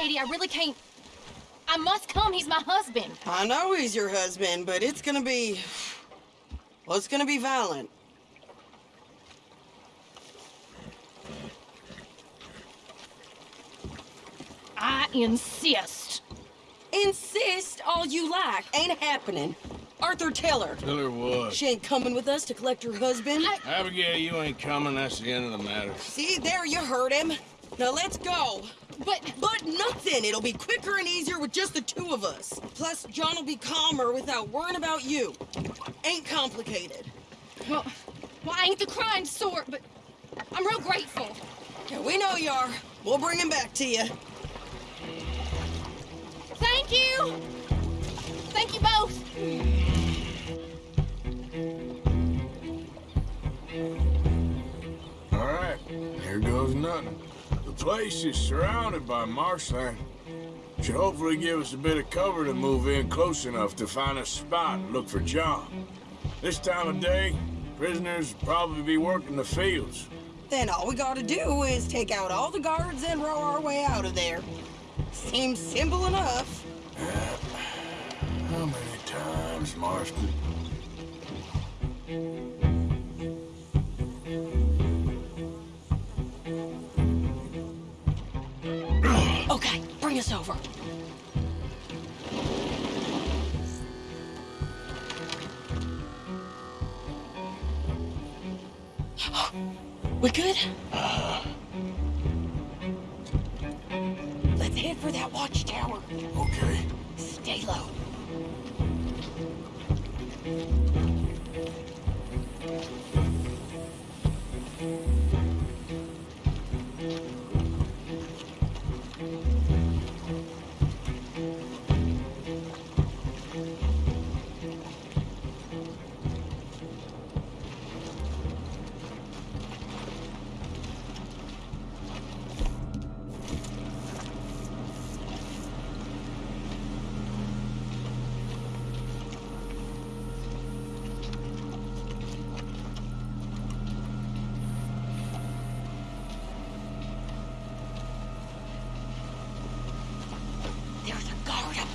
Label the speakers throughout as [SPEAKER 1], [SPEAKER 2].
[SPEAKER 1] Sadie. I really can't. I must come. He's my husband.
[SPEAKER 2] I know he's your husband, but it's gonna be... Well, it's gonna be violent.
[SPEAKER 1] I insist.
[SPEAKER 2] Insist all you like. Ain't happening. Arthur, tell her.
[SPEAKER 3] Tell her what?
[SPEAKER 2] She ain't coming with us to collect her husband.
[SPEAKER 1] I-
[SPEAKER 3] Abigail, you ain't coming. That's the end of the matter.
[SPEAKER 2] See, there you heard him. Now let's go.
[SPEAKER 1] But
[SPEAKER 2] But nothing. It'll be quicker and easier with just the two of us. Plus, John will be calmer without worrying about you. Ain't complicated.
[SPEAKER 1] well, well, I ain't the crime sort, but I'm real grateful.
[SPEAKER 2] Yeah, we know you are. We'll bring him back to you.
[SPEAKER 1] Thank you. Thank you both.
[SPEAKER 3] All right, here goes nothing. Place is surrounded by marshland. Should hopefully give us a bit of cover to move in close enough to find a spot and look for John. This time of day, prisoners will probably be working the fields.
[SPEAKER 2] Then all we gotta do is take out all the guards and row our way out of there. Seems simple enough.
[SPEAKER 3] How many times, Marston?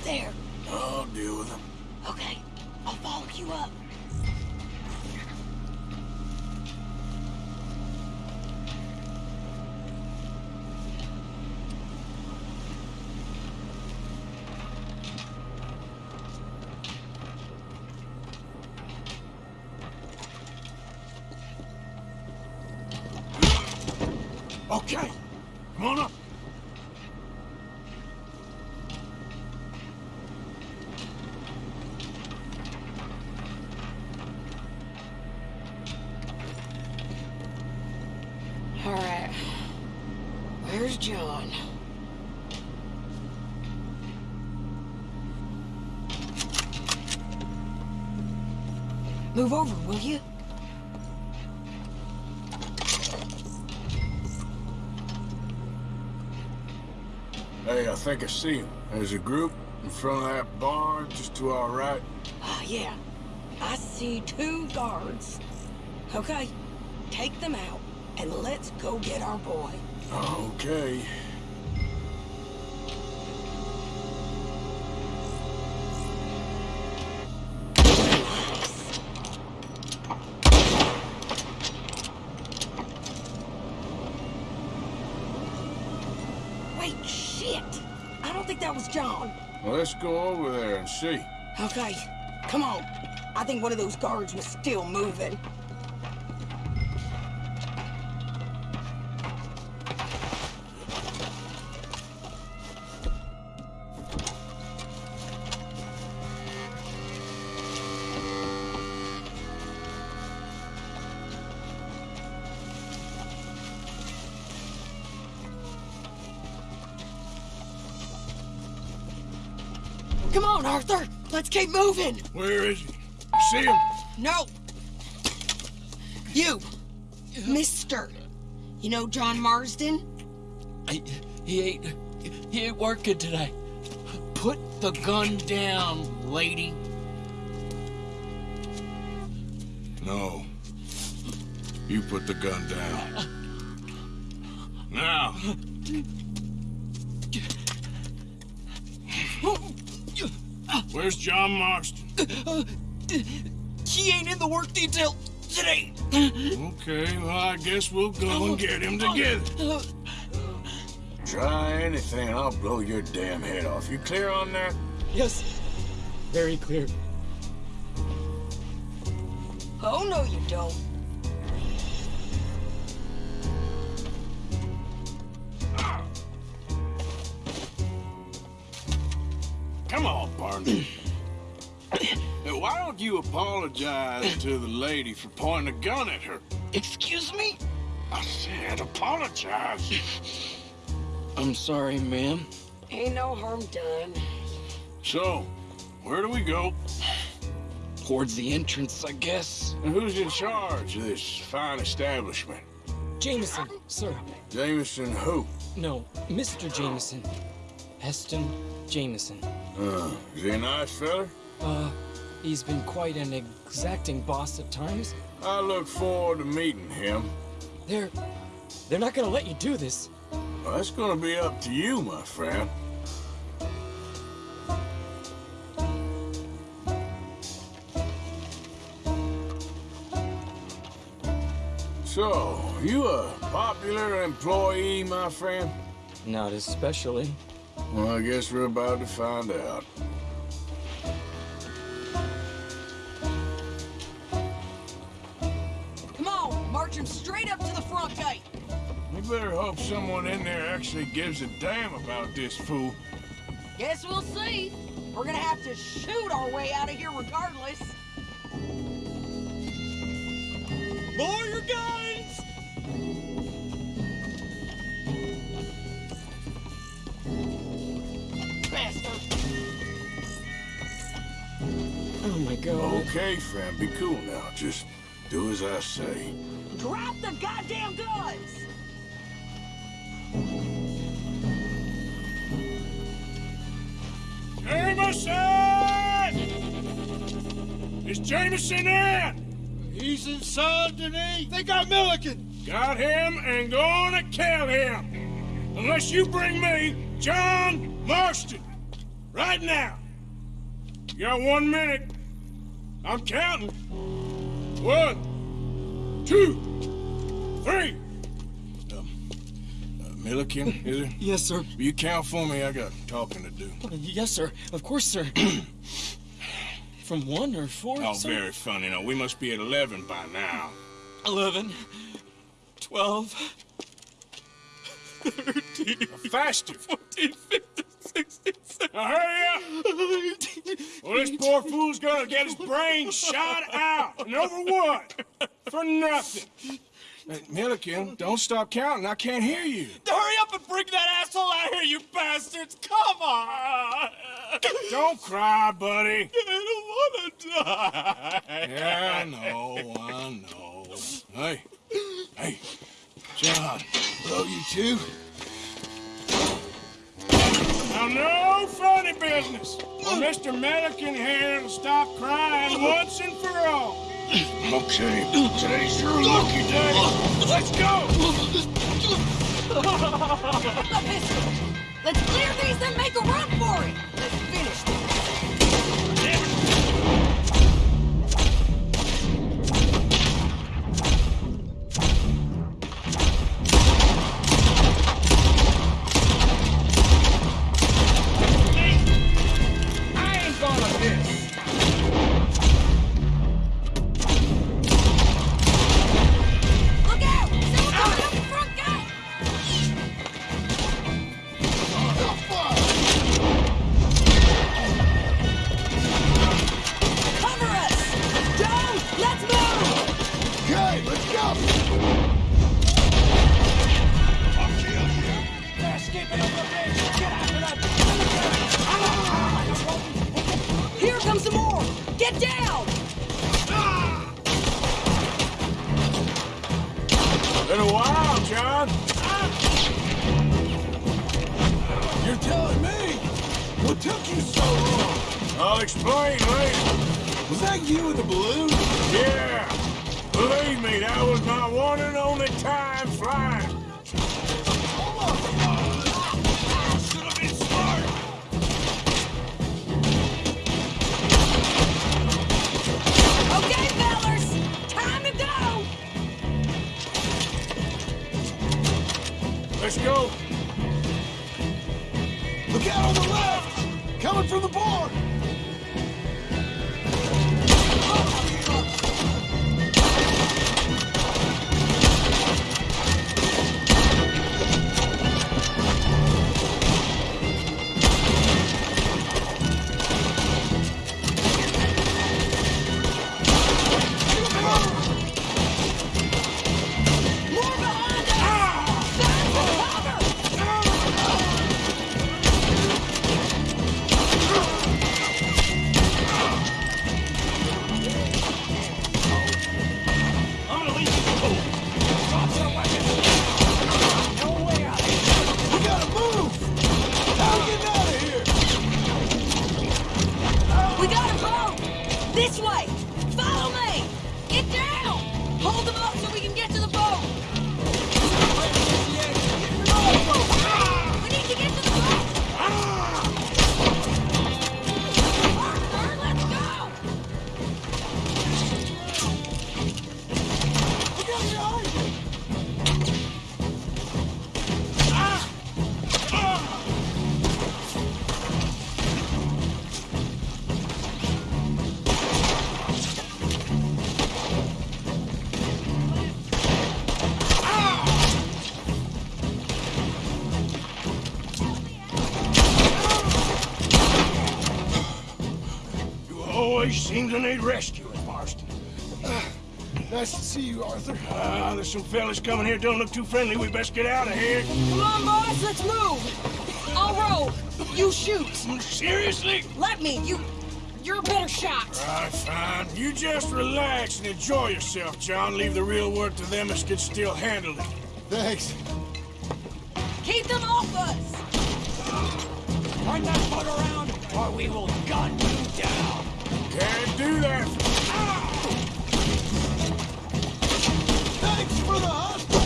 [SPEAKER 2] There.
[SPEAKER 3] I'll deal with them.
[SPEAKER 2] Okay, I'll follow you up. John? Move over, will you?
[SPEAKER 3] Hey, I think I see him. There's a group in front of that barn just to our right.
[SPEAKER 2] Ah, yeah. I see two guards. Okay, take them out, and let's go get our boy.
[SPEAKER 3] Okay.
[SPEAKER 2] Wait, shit! I don't think that was John.
[SPEAKER 3] Well, let's go over there and see.
[SPEAKER 2] Okay, come on. I think one of those guards was still moving. Come on, Arthur. Let's keep moving.
[SPEAKER 3] Where is he? You see him?
[SPEAKER 2] No. You. Mister. You know John Marston?
[SPEAKER 4] I, he ain't he ain't working today. Put the gun down, lady.
[SPEAKER 3] No. You put the gun down. Now. Where's John Marston?
[SPEAKER 4] Uh, he ain't in the work detail today.
[SPEAKER 3] Okay, well, I guess we'll go and get him together.
[SPEAKER 4] Uh,
[SPEAKER 3] Try anything, I'll blow your damn head off. You clear on that?
[SPEAKER 5] Yes. Very clear.
[SPEAKER 2] Oh, no, you don't.
[SPEAKER 3] Why don't you apologize to the lady for pointing a gun at her?
[SPEAKER 4] excuse me?
[SPEAKER 3] I said apologize.
[SPEAKER 4] I'm sorry, ma'am.
[SPEAKER 2] Ain't no harm done.
[SPEAKER 3] So, where do we go?
[SPEAKER 4] Towards the entrance, I guess.
[SPEAKER 3] And who's in charge of this fine establishment?
[SPEAKER 5] Jameson, sir.
[SPEAKER 3] Jameson who?
[SPEAKER 5] No, Mr. Jameson. Heston Jameson.
[SPEAKER 3] Uh, is he a nice fella?
[SPEAKER 5] Uh, he's been quite an exacting boss at times.
[SPEAKER 3] I look forward to meeting him.
[SPEAKER 5] They're... they're not gonna let you do this.
[SPEAKER 3] Well, that's gonna be up to you, my friend. So, you a popular employee, my friend?
[SPEAKER 5] Not especially.
[SPEAKER 3] Well, I guess we're about to find out.
[SPEAKER 2] Come on, march him straight up to the front gate.
[SPEAKER 3] We better hope someone in there actually gives a damn about this fool.
[SPEAKER 2] Guess we'll see. We're gonna have to shoot our way out of here regardless.
[SPEAKER 5] Lower your guns!
[SPEAKER 3] Okay, friend, be cool now. Just do as I say.
[SPEAKER 2] Drop the goddamn guns!
[SPEAKER 3] Jameson! Is Jameson in?
[SPEAKER 4] He's inside, Denis. They got Milliken.
[SPEAKER 3] Got him and gonna kill him. Unless you bring me John Marston. Right now. You got one minute. I'm counting. One, two, three. Um, uh, Milliken, is it?
[SPEAKER 5] Yes, sir.
[SPEAKER 3] Will you count for me? I got talking to do.
[SPEAKER 5] Yes, sir. Of course, sir. From one or four,
[SPEAKER 3] Oh,
[SPEAKER 5] sir?
[SPEAKER 3] very funny. Now, we must be at 11 by now.
[SPEAKER 5] 11, 12, 13,
[SPEAKER 3] Faster.
[SPEAKER 5] 14, 15, 16, 17,
[SPEAKER 3] Now, hurry up. Well, this poor fool's gonna get his brain shot out. And over what? For nothing. Hey, Milliken, don't stop counting. I can't hear you.
[SPEAKER 5] Hurry up and bring that asshole out here, you bastards! Come on!
[SPEAKER 3] Don't cry, buddy.
[SPEAKER 5] I don't want to die.
[SPEAKER 3] Yeah, I know, I know. Hey, hey, John. Hello, you two. Now, no funny business. Well, Mr. Milliken here will stop crying once and for all. Okay, today's your lucky day. Let's go.
[SPEAKER 2] Let's clear these and make a run for it! Down!
[SPEAKER 3] Been a while, John.
[SPEAKER 6] You're telling me? What took you so long?
[SPEAKER 3] I'll explain later.
[SPEAKER 6] Was that you in the balloon?
[SPEAKER 3] Yeah. Believe me, that was my one and only time flying. Let's go.
[SPEAKER 5] You
[SPEAKER 3] always seem to need rescuing, Marston.
[SPEAKER 6] Nice to see you, Arthur.
[SPEAKER 3] Ah, there's some fellas coming here. Don't look too friendly. We best get out of here.
[SPEAKER 2] Come on, boys, let's move! I'll row! You shoot!
[SPEAKER 3] Seriously?
[SPEAKER 2] Let me! You... You're a better shot!
[SPEAKER 3] All right, fine. You just relax and enjoy yourself, John. Leave the real work to them as can still handle it.
[SPEAKER 6] Thanks.
[SPEAKER 2] Keep them off us!
[SPEAKER 5] Turn that boat around, or we will gun you down.
[SPEAKER 3] Can't do that.
[SPEAKER 6] Thanks for the hospital!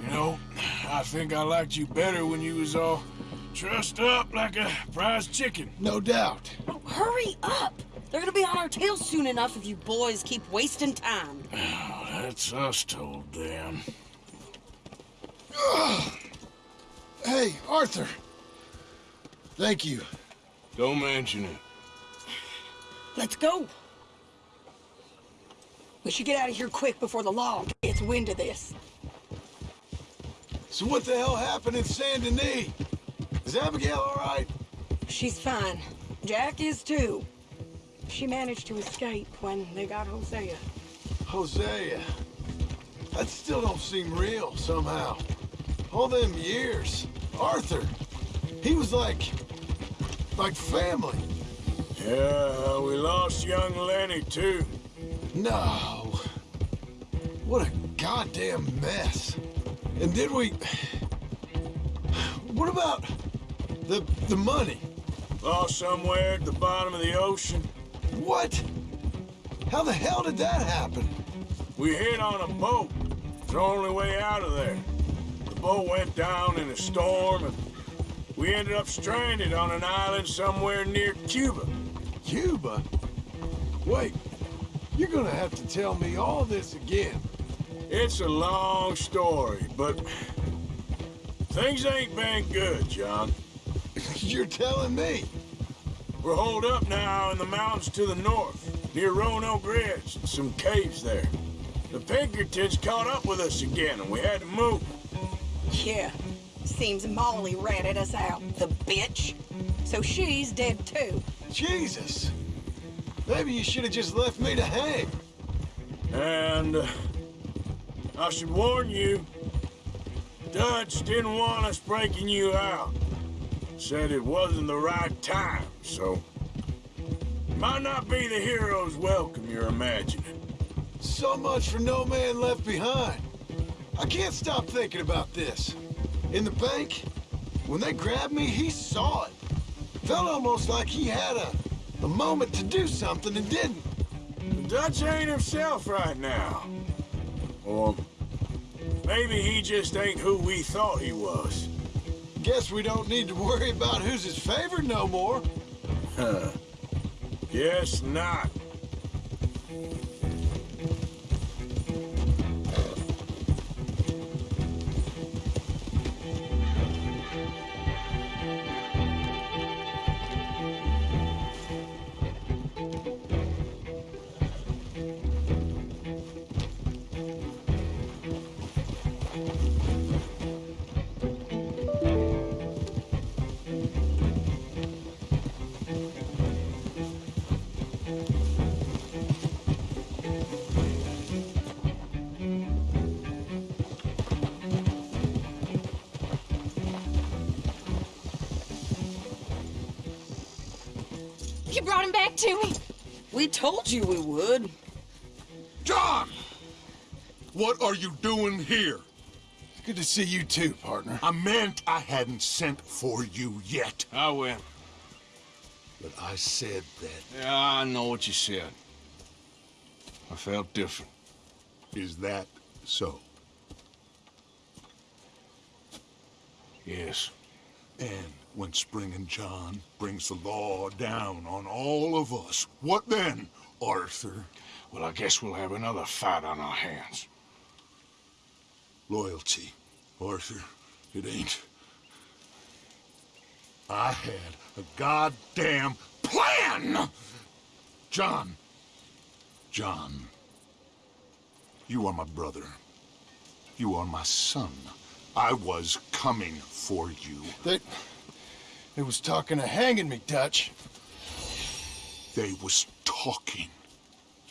[SPEAKER 3] You know, I think I liked you better when you was all trussed up like a prize chicken.
[SPEAKER 6] No doubt.
[SPEAKER 2] Oh, hurry up! They're gonna be on our tails soon enough if you boys keep wasting time.
[SPEAKER 3] That's us told them.
[SPEAKER 6] Hey, Arthur. Thank you.
[SPEAKER 3] Don't mention it.
[SPEAKER 2] Let's go! We should get out of here quick before the law gets wind of this.
[SPEAKER 6] So what the hell happened in Saint Denis? Is Abigail all right?
[SPEAKER 2] She's fine. Jack is too. She managed to escape when they got Hosea.
[SPEAKER 6] Hosea. That still don't seem real, somehow. All them years. Arthur. He was like... like family.
[SPEAKER 3] Yeah, uh, we lost young Lenny, too.
[SPEAKER 6] No. What a goddamn mess. And did we... What about the the money?
[SPEAKER 3] Lost somewhere at the bottom of the ocean.
[SPEAKER 6] What? How the hell did that happen?
[SPEAKER 3] We hit on a boat. It's the only way out of there. Boat went down in a storm, and we ended up stranded on an island somewhere near Cuba.
[SPEAKER 6] Cuba? Wait, you're gonna have to tell me all this again.
[SPEAKER 3] It's a long story, but things ain't been good, John.
[SPEAKER 6] You're telling me.
[SPEAKER 3] We're holed up now in the mountains to the north, near Roanoke Ridge, and some caves there. The Pinkertons caught up with us again, and we had to move.
[SPEAKER 2] Yeah. Seems Molly ratted us out, the bitch. So she's dead too.
[SPEAKER 6] Jesus. Maybe you should have just left me to hang.
[SPEAKER 3] And uh, I should warn you, Dutch didn't want us breaking you out. Said it wasn't the right time, so... Might not be the hero's welcome you're imagining.
[SPEAKER 6] So much for no man left behind. I can't stop thinking about this. In the bank, when they grabbed me, he saw it. Felt almost like he had a, a moment to do something and didn't.
[SPEAKER 3] Dutch ain't himself right now. Or maybe he just ain't who we thought he was.
[SPEAKER 6] Guess we don't need to worry about who's his favorite no more.
[SPEAKER 3] Huh. Guess not.
[SPEAKER 1] You brought him back to me.
[SPEAKER 2] We told you we would.
[SPEAKER 7] John! What are you doing here?
[SPEAKER 6] Good to see you too, partner.
[SPEAKER 7] I meant I hadn't sent for you yet.
[SPEAKER 3] I win.
[SPEAKER 7] But I said that.
[SPEAKER 3] Yeah, I know what you said. I felt different.
[SPEAKER 7] Is that so?
[SPEAKER 3] Yes.
[SPEAKER 7] And when Spring and John brings the law down on all of us, what then, Arthur?
[SPEAKER 3] Well, I guess we'll have another fight on our hands.
[SPEAKER 7] Loyalty, Arthur. It ain't. I had a goddamn plan! John. John. You are my brother. You are my son. I was coming for you.
[SPEAKER 6] They... They was talking of hanging me, Dutch.
[SPEAKER 7] They was talking.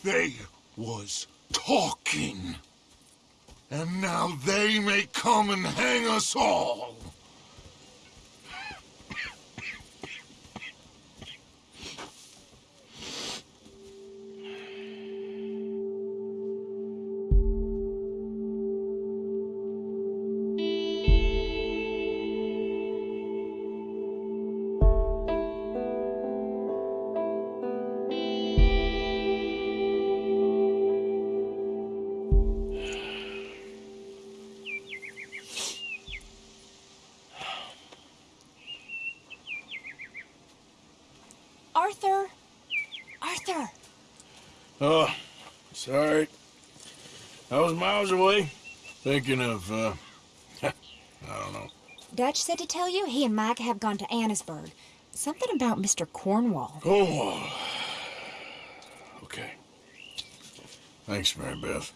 [SPEAKER 7] They was talking. And now they may come and hang us all.
[SPEAKER 3] Oh, sorry. I was miles away, thinking of, uh, I don't know.
[SPEAKER 8] Dutch said to tell you he and Micah have gone to Annesburg. Something about Mr. Cornwall.
[SPEAKER 3] Oh, okay. Thanks, Mary Beth.